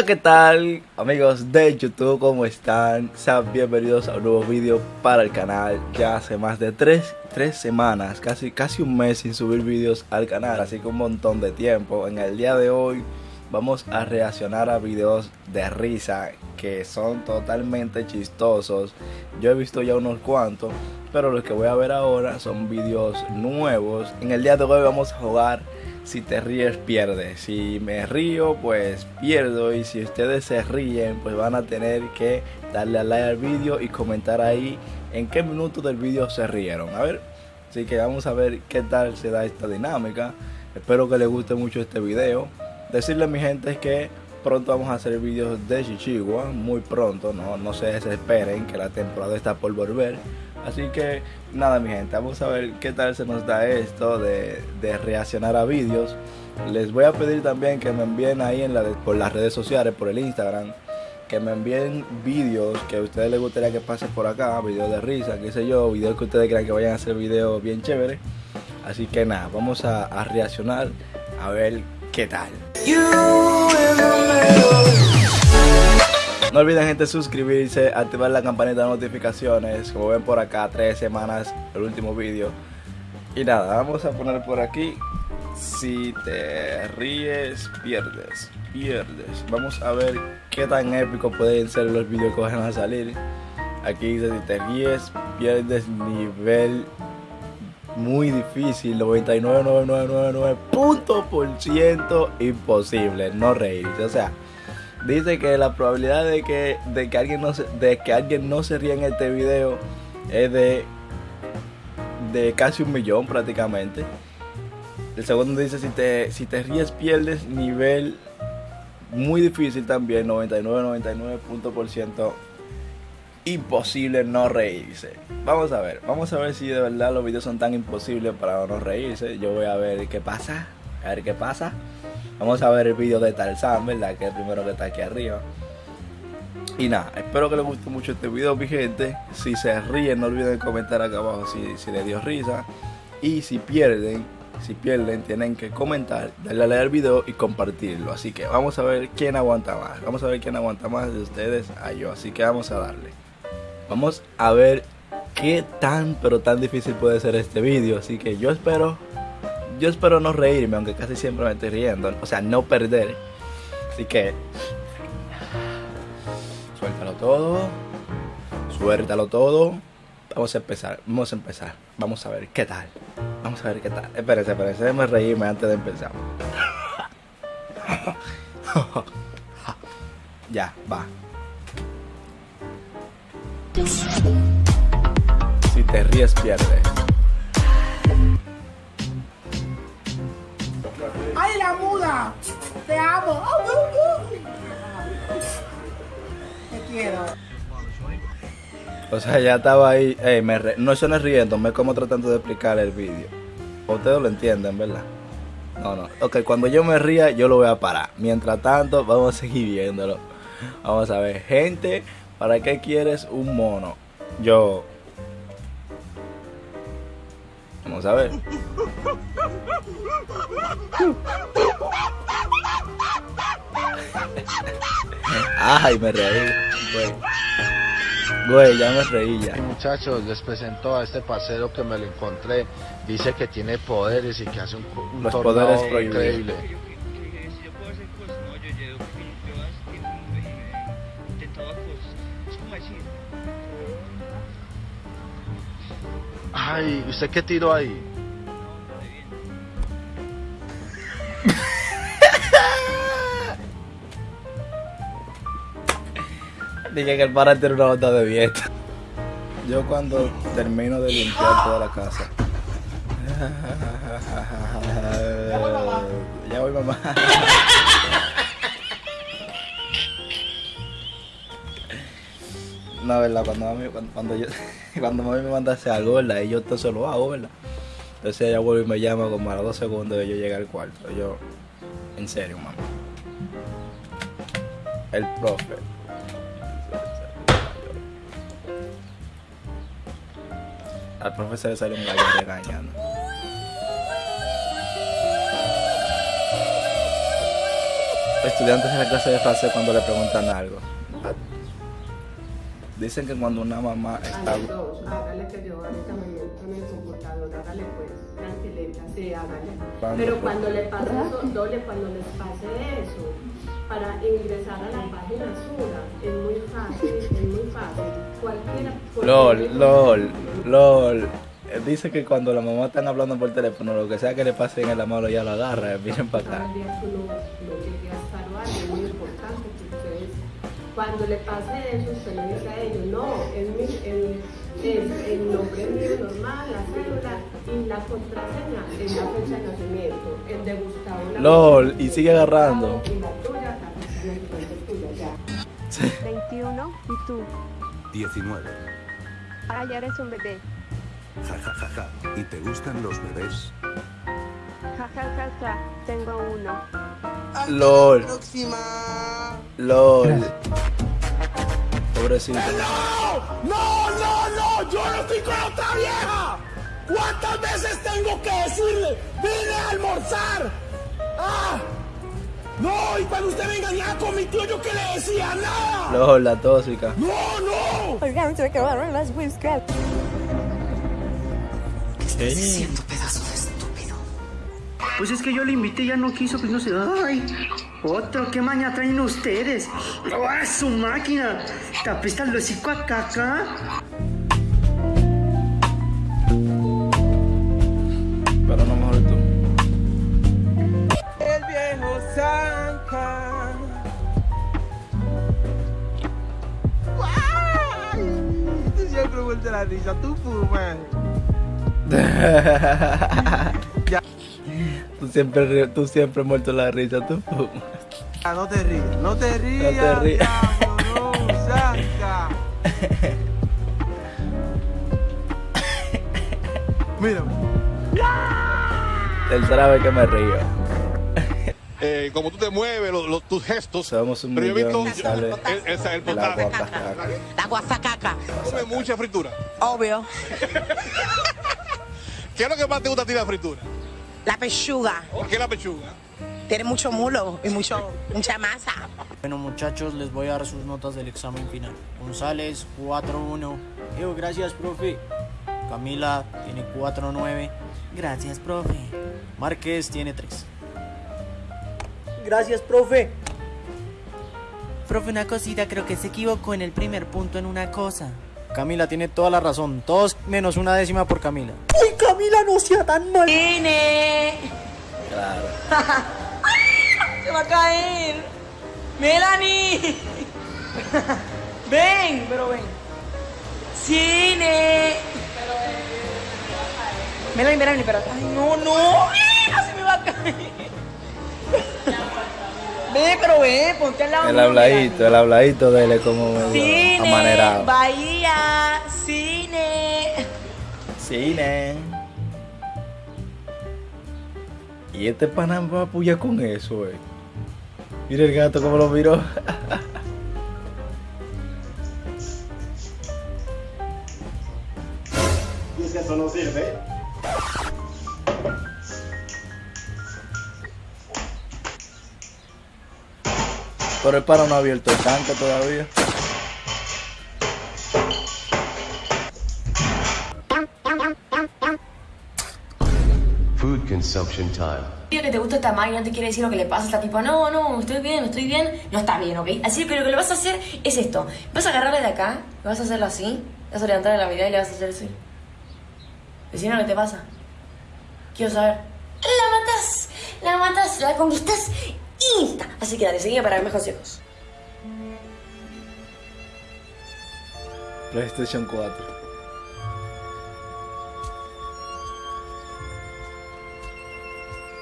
Hola, ¿qué tal? Amigos de YouTube, ¿cómo están? Sean bienvenidos a un nuevo vídeo para el canal. Ya hace más de tres, tres semanas, casi, casi un mes sin subir vídeos al canal, así que un montón de tiempo. En el día de hoy vamos a reaccionar a videos de risa que son totalmente chistosos. Yo he visto ya unos cuantos, pero los que voy a ver ahora son videos nuevos. En el día de hoy vamos a jugar si te ríes pierdes. Si me río pues pierdo y si ustedes se ríen pues van a tener que darle a like al vídeo y comentar ahí en qué minuto del vídeo se rieron. A ver, así que vamos a ver qué tal se da esta dinámica. Espero que les guste mucho este video. Decirle a mi gente que pronto vamos a hacer vídeos de Chichigua, muy pronto, no, no se desesperen que la temporada está por volver. Así que nada mi gente, vamos a ver qué tal se nos da esto de, reaccionar a vídeos. Les voy a pedir también que me envíen ahí en por las redes sociales, por el Instagram, que me envíen vídeos que a ustedes les gustaría que pase por acá, vídeos de risa, qué sé yo, vídeos que ustedes crean que vayan a ser vídeos bien chéveres. Así que nada, vamos a reaccionar a ver qué tal. No olviden gente suscribirse, activar la campanita de notificaciones, como ven por acá, tres semanas el último vídeo. Y nada, vamos a poner por aquí, si te ríes, pierdes, pierdes. Vamos a ver qué tan épico pueden ser los vídeos que van a salir. Aquí dice, si te ríes, pierdes nivel muy difícil, 99,9999 punto por ciento imposible, no reírse, o sea dice que la probabilidad de que, de que, alguien, no se, de que alguien no se ría en este video es de, de casi un millón prácticamente. El segundo dice, si te, si te ríes pierdes nivel muy difícil también, 99, 99 punto por ciento imposible no reírse. Vamos a ver, vamos a ver si de verdad los videos son tan imposibles para no reírse. Yo voy a ver qué pasa, a ver qué pasa. Vamos a ver el vídeo de Tarzan, ¿verdad? Que es el primero que está aquí arriba. Y nada, espero que les guste mucho este video, mi gente. Si se ríen, no olviden comentar acá abajo si, si les dio risa. Y si pierden, si pierden, tienen que comentar, darle a leer el video y compartirlo. Así que vamos a ver quién aguanta más. Vamos a ver quién aguanta más de ustedes a yo. Así que vamos a darle. Vamos a ver qué tan, pero tan difícil puede ser este vídeo. Así que yo espero yo espero no reírme, aunque casi siempre me estoy riendo. O sea, no perder. Así que. Suéltalo todo. Suéltalo todo. Vamos a empezar. Vamos a empezar. Vamos a ver qué tal. Vamos a ver qué tal. Espérense, espérense. Déjenme reírme antes de empezar. ya, va. Si te ríes, pierdes. ¡Te amo! Te quiero. O sea, ya estaba ahí. Ey, me No, eso no es riendo, me como tratando de explicar el vídeo. Ustedes lo entienden, ¿verdad? No, no. Ok, cuando yo me ría, yo lo voy a parar. Mientras tanto, vamos a seguir viéndolo. Vamos a ver. Gente, ¿para qué quieres un mono? Yo. Vamos a ver. Ay, me reí. Güey. ya me reí ya. Muchachos, les presento a este parcero que me lo encontré. Dice que tiene poderes y que hace un, un Los poderes increíble. Ay, ¿usted qué tiró ahí? Dije que el para tiene una onda de dieta. Yo cuando termino de limpiar toda la casa. Ya voy mamá. No, verdad, cuando mami, cuando, cuando yo, cuando mami me manda a hacer algo, ¿verdad? Y yo entonces lo hago, ¿verdad? Entonces ella vuelve y me llama como a los dos segundos de yo llegar al cuarto. Yo, en serio, mamá. El profe. Al profesor le sale un gallo regañando. estudiantes en la clase de francés cuando le preguntan algo. Dicen que cuando una mamá está... A los dos, hágale que yo ahorita me meto en el computador, hágale pues, tranquilita, sí, hágale. ¿Cuándo, Pero pues? cuando le pase eso, doble, cuando les pase eso, para ingresar a la página Sura, es muy fácil, es muy fácil. Cualquiera LOL, LOL, LOL. Dice que cuando la mamá están hablando por teléfono, lo que sea que le pase en la mano, ya lo agarra. eh, Miren para acá. A es muy importante que ustedes, cuando le pase eso, usted le dice a ellos, no, es, mi, el, es el nombre mío normal, la cédula y la contraseña es la fecha de nacimiento, el de Gustavo. la LOL, y sigue agarrando. Y la tuya, la nacimiento tuya, ya. 21 y tú. 19. Ah, ya eres un bebé. Ja, ja, ja, ja. ¿Y te gustan los bebés? Ja, ja, ja, ja. Tengo uno. LOL. LOL. Pobrecito. ¡No, no, no! ¡Yo no estoy con otra vieja! ¿Cuántas veces tengo que decirle? ¡Vine a almorzar! ¡Ah! ¡No! Y cuando usted me engañaba con mi tío, ¿yo qué le decía? ¡Nada! LOL, la tóxica. ¡No, no! Oigan, se me quedaron las whiskas. ¿Qué? Pues es que yo le invité y ya no quiso, pues no sé. ¡Ay! Otro, ¿qué maña traen ustedes? ¡Ah, su máquina! ¿Te apesta el hocico a caca? Siempre, tú siempre muerto la risa, tú. Ah, no te rías, no te rías, No te rías. diablo, no, Zanca. Mira, Tercera vez que me río. eh, como tú te mueves, los, los- tus gestos. Somos un Pero yo he millón visto y sale el- ese es el la potaje. guapacaca. La guasacaca. Come mucha fritura. Obvio. ¿Qué es lo que más te gusta a ti de la fritura? La pechuga. ¿Por qué la pechuga? Tiene mucho mulo y mucho, mucha masa. Bueno muchachos, les voy a dar sus notas del examen final. González 4-1. Digo, gracias profe. Camila tiene 4-9. Gracias profe. Márquez tiene 3. Gracias profe. Profe, una cosita, creo que se equivocó en el primer punto en una cosa. Camila tiene toda la razón. Todos menos una décima por Camila. ¡Uy, Camila, no sea tan mal! Tiene. Claro. Se va a caer. Melanie. ven, pero ven. Cine. Melanie, Melanie, pero. Ay, no, no. Se me va a caer. Ve, pero ve, ponte al lado. El habladito, el habladito de él es como Cine, amanerado. Bahía, cine. Cine. Y este pana va a apoyar con eso, eh. Mira el gato como lo miró. eso no sirve. Pero el pana no ha abierto el tanque todavía. Consumption time. Que te gusta esta máquina, no te quiere decir lo que le pasa, está tipo, no, no, estoy bien, estoy bien, no está bien, ¿ok? Así que lo que le vas a hacer es esto, vas a agarrarle de acá, vas a hacerlo así, vas a levantarle la mirada y le vas a hacer así. Vecino, ¿qué te pasa? Quiero saber. La matas, la matas, la conquistas insta. Así que dale, seguime para ver más consejos. PlayStation 4.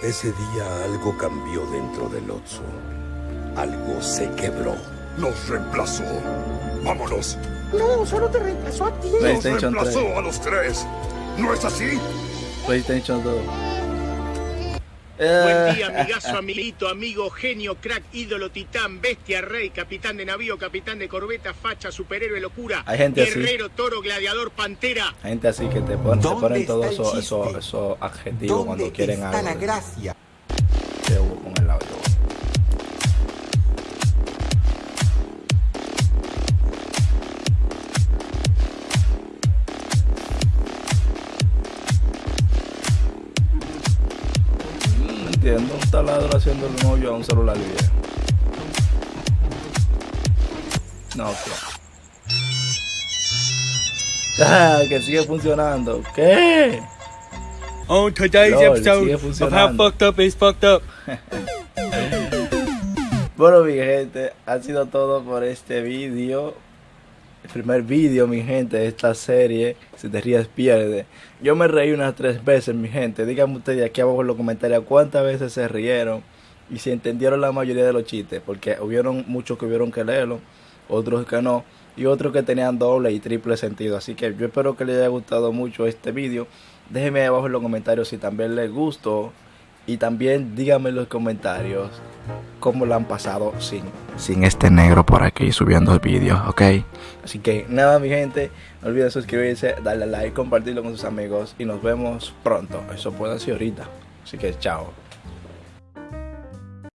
Ese día algo cambió dentro del Otso. Algo se quebró. Nos reemplazó. Vámonos. No, solo te reemplazó a ti. Nos reemplazó 3. a los tres. ¿No es así? PlayStation 2. Buen día, Eh, amigazo, amiguito, amigo, genio, crack, ídolo, titán, bestia, rey, capitán de navío, capitán de corbeta, facha, superhéroe, locura, Hay gente así. guerrero, toro, gladiador, pantera. Hay gente así que te ponen, te ¿Dónde ponen todos esos esos- esos adjetivos cuando quieren algo. de- gracia? Entiendo. Un taladro haciendo el hoyo a un celular viejo. No, que. Ah, que sigue funcionando. ¿Qué? On today's Lol, episode of How. Fucked Up is Fucked Up. Bueno, mi gente, ha sido todo por este vídeo. El primer vídeo, mi gente, de esta serie. Si te ríes, pierde. Yo me reí unas tres veces, mi gente. Díganme ustedes aquí abajo en los comentarios cuántas veces se rieron y si entendieron la mayoría de los chistes. Porque hubieron muchos que hubieron que leerlo, otros que no, y otros que tenían doble y triple sentido. Así que yo espero que les haya gustado mucho este vídeo. Déjenme abajo en los comentarios si también les gustó. Y también díganme en los comentarios cómo lo han pasado sin, sin este negro por aquí subiendo vídeos, ¿ok? Así que nada, mi gente, no olviden suscribirse, darle like, compartirlo con sus amigos y nos vemos pronto. Eso puede ser ahorita. Así que chao.